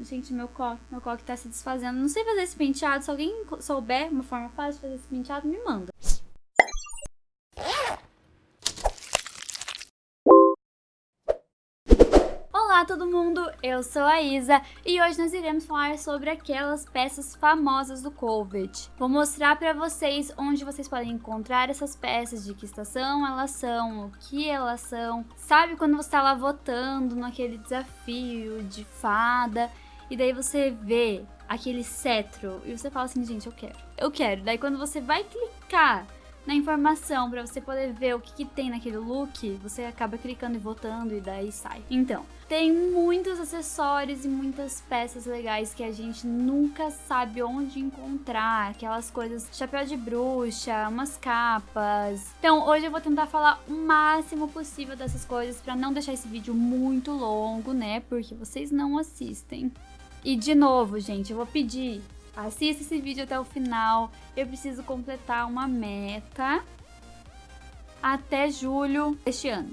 Gente, meu coque, meu coque tá se desfazendo. Não sei fazer esse penteado. Se alguém souber uma forma fácil de fazer esse penteado, me manda. Olá todo mundo, eu sou a Isa e hoje nós iremos falar sobre aquelas peças famosas do COVID. Vou mostrar para vocês onde vocês podem encontrar essas peças, de que estação elas são, o que elas são. Sabe quando você está lá votando naquele desafio de fada e daí você vê aquele cetro e você fala assim, gente, eu quero, eu quero. Daí quando você vai clicar na informação para você poder ver o que, que, tem naquele look, você acaba clicando e votando e daí sai. Então, tem muitos acessórios e muitas peças legais que a gente nunca sabe onde encontrar, aquelas coisas, chapéu de bruxa, umas capas. Então, hoje eu vou tentar falar o máximo possível dessas coisas para não deixar esse vídeo muito longo, né? Porque vocês não assistem. E de novo, gente, eu vou pedir Assista esse vídeo até o final. Eu preciso completar uma meta até julho deste ano.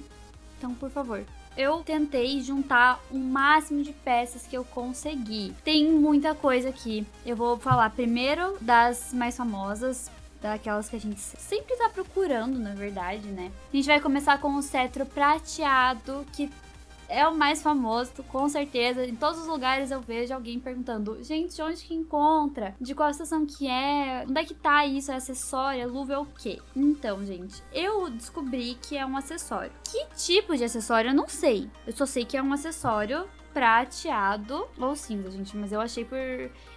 Então, por favor. Eu tentei juntar o máximo de peças que eu consegui. Tem muita coisa aqui. Eu vou falar primeiro das mais famosas, daquelas que a gente sempre tá procurando, na verdade, né? A gente vai começar com o cetro prateado, que é o mais famoso, com certeza. Em todos os lugares eu vejo alguém perguntando: gente, onde que encontra? De qual estação que é? Onde é que tá isso? É acessório? É luva é o quê? Então, gente, eu descobri que é um acessório. Que tipo de acessório? Eu não sei. Eu só sei que é um acessório prateado ou cinza, gente, mas eu achei por...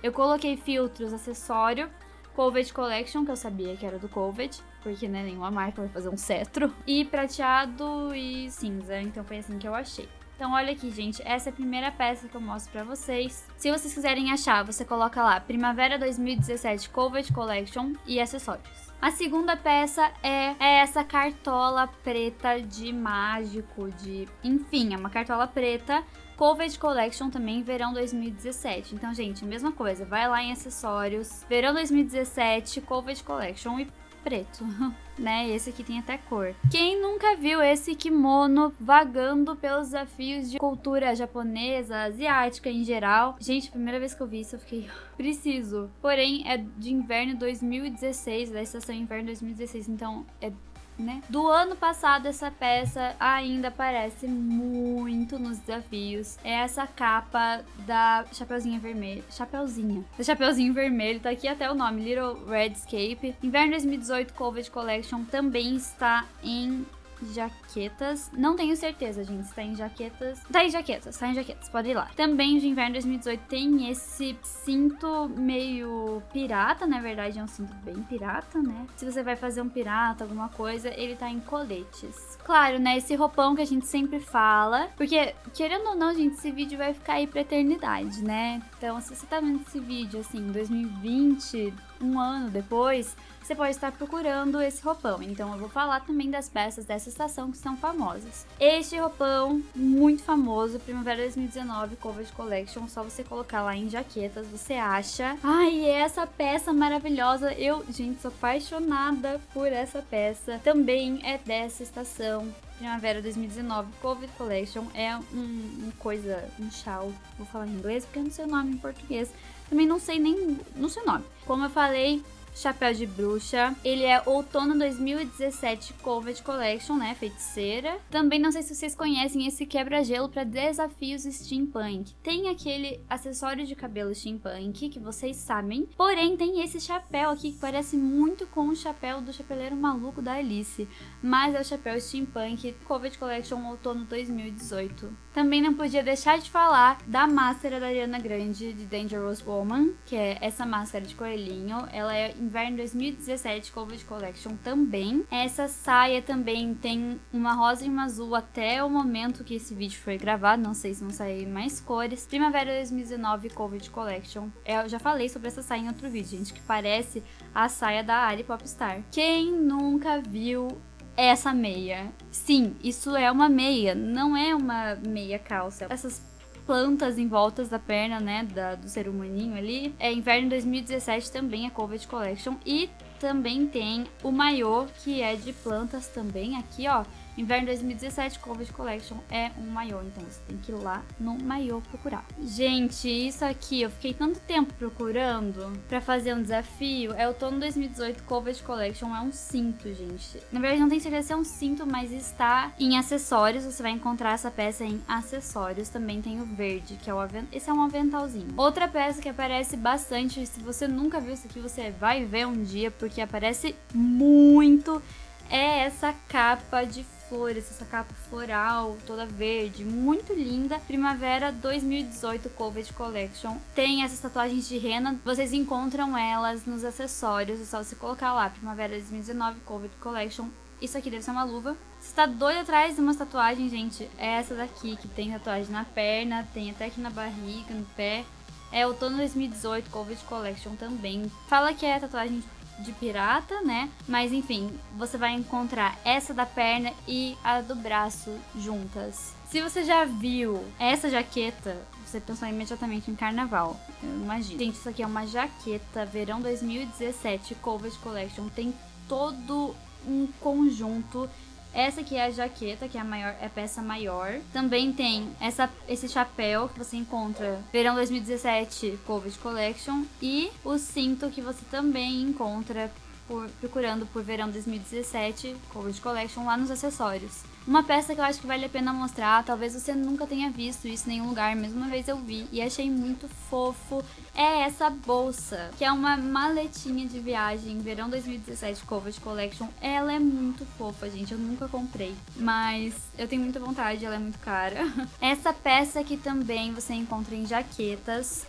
Eu coloquei filtros, acessório, Covid Collection, que eu sabia que era do Covid, porque né, nenhuma marca vai fazer um cetro, e prateado e cinza, então foi assim que eu achei. Então olha aqui, gente, essa é a primeira peça que eu mostro pra vocês. Se vocês quiserem achar, você coloca lá Primavera 2017 Covid Collection e acessórios. A segunda peça é, é, essa cartola preta de mágico, de... Enfim, é uma cartola preta Covid Collection também, verão 2017. Então, gente, mesma coisa, vai lá em acessórios, verão 2017, Covid Collection e preto, né? Esse aqui tem até cor. Quem nunca viu esse kimono vagando pelos desafios de cultura japonesa, asiática em geral? Gente, primeira vez que eu vi isso, eu fiquei preciso. Porém, é de inverno 2016, da estação inverno 2016, então é né? Do ano passado, essa peça ainda aparece muito nos desafios. É essa capa da Chapeuzinha Vermelha. Chapeuzinha. Da Chapeuzinho Vermelho, tá aqui até o nome, Little Redscape. Inverno 2018 Covid Collection também está em jaquetas. Não tenho certeza, gente, se tá em jaquetas. Tá em jaquetas, tá em jaquetas, pode ir lá. Também de inverno 2018 tem esse cinto meio pirata, na verdade é um cinto bem pirata, né? Se você vai fazer um pirata, alguma coisa, ele tá em coletes. Claro, né, esse roupão que a gente sempre fala, porque, querendo ou não, gente, esse vídeo vai ficar aí pra eternidade, né? Então, se você tá vendo esse vídeo, assim, em 2020, um ano depois, você pode estar procurando esse roupão. Então eu vou falar também das peças dessa estação que são famosas. Este roupão, muito famoso, Primavera 2019 Covid Collection, só você colocar lá em jaquetas, você acha. Ai, essa peça maravilhosa, eu, gente, sou apaixonada por essa peça. Também é dessa estação, Primavera 2019 Covid Collection é um, um, coisa, um chal, vou falar em inglês porque eu não sei o nome em português, também não sei nem, não sei o nome. Como eu falei, Chapéu de Bruxa. Ele é outono 2017 Covid Collection, né? Feiticeira. Também não sei se vocês conhecem esse quebra-gelo para desafios steampunk. Tem aquele acessório de cabelo steampunk que vocês sabem. Porém, tem esse chapéu aqui que parece muito com o chapéu do chapeleiro maluco da Alice. Mas é o chapéu steampunk Covid Collection outono 2018. Também não podia deixar de falar da máscara da Ariana Grande de Dangerous Woman, que é essa máscara de coelhinho. Ela é inverno 2017 Covid Collection também. Essa saia também tem uma rosa e uma azul até o momento que esse vídeo foi gravado, não sei se vão sair mais cores. Primavera 2019 Covid Collection. Eu já falei sobre essa saia em outro vídeo, gente, que parece a saia da Ali Popstar. Quem nunca viu essa meia? Sim, isso é uma meia, não é uma meia calça. Essas plantas em voltas da perna, né, da, do ser humaninho ali. É inverno 2017 também, a Covid Collection. E também tem o maiô, que é de plantas também, aqui, ó. Inverno 2017 Covid Collection é um maiô, então você tem que ir lá no maiô procurar. Gente, isso aqui eu fiquei tanto tempo procurando pra fazer um desafio. É outono 2018 Covid Collection, é um cinto, gente. Na verdade não tenho certeza se é um cinto, mas está em acessórios. Você vai encontrar essa peça em acessórios. Também tem o verde, que é o avent... esse é um aventalzinho. Outra peça que aparece bastante, se você nunca viu isso aqui, você vai ver um dia, porque aparece muito é essa capa de flores, essa capa floral, toda verde, muito linda. Primavera 2018 Covid Collection. Tem essas tatuagens de rena, vocês encontram elas nos acessórios, é só você colocar lá, Primavera 2019 Covid Collection. Isso aqui deve ser uma luva. Você tá doido atrás de umas tatuagens, gente? É essa daqui, que tem tatuagem na perna, tem até aqui na barriga, no pé. É outono 2018 Covid Collection também. Fala que é tatuagem de pirata, né? Mas enfim, você vai encontrar essa da perna e a do braço juntas. Se você já viu essa jaqueta, você pensou imediatamente em carnaval, eu imagino. Gente, isso aqui é uma jaqueta verão 2017 Covid Collection. Tem todo um conjunto essa aqui é a jaqueta, que é a maior, é a peça maior. Também tem essa, esse chapéu que você encontra verão 2017 Covid Collection e o cinto que você também encontra por, procurando por verão 2017 Covid Collection lá nos acessórios. Uma peça que eu acho que vale a pena mostrar, talvez você nunca tenha visto isso em nenhum lugar, mas uma vez eu vi e achei muito fofo, é essa bolsa, que é uma maletinha de viagem, verão 2017 Covid Collection. Ela é muito fofa, gente, eu nunca comprei, mas eu tenho muita vontade, ela é muito cara. Essa peça aqui também você encontra em jaquetas,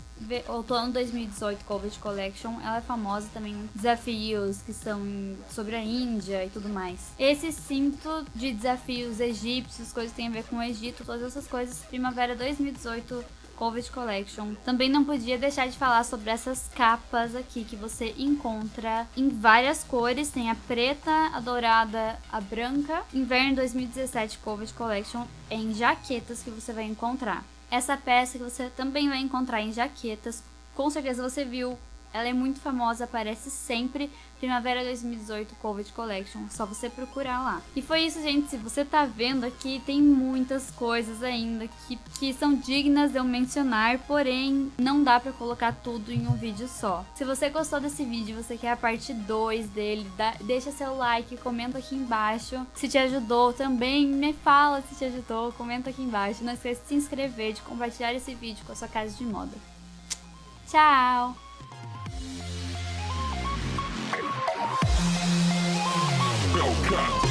outono 2018 Covid Collection, ela é famosa também desafios que são sobre a Índia e tudo mais. Esse cinto de desafios egípcios, coisas que tem a ver com o Egito, todas essas coisas, primavera 2018 Covid Collection. Também não podia deixar de falar sobre essas capas aqui que você encontra em várias cores. Tem a preta, a dourada, a branca. Inverno 2017 Covid Collection em jaquetas que você vai encontrar. Essa peça que você também vai encontrar em jaquetas, com certeza você viu, ela é muito famosa, aparece sempre Primavera 2018 Covid Collection, só você procurar lá. E foi isso, gente, se você tá vendo aqui, tem muitas coisas ainda que, que são dignas de eu mencionar, porém não dá pra colocar tudo em um vídeo só. Se você gostou desse vídeo, você quer a parte 2 dele, dá, deixa seu like, comenta aqui embaixo. Se te ajudou também, me fala se te ajudou, comenta aqui embaixo. Não esqueça de se inscrever, de compartilhar esse vídeo com a sua casa de moda. Tchau! Cut.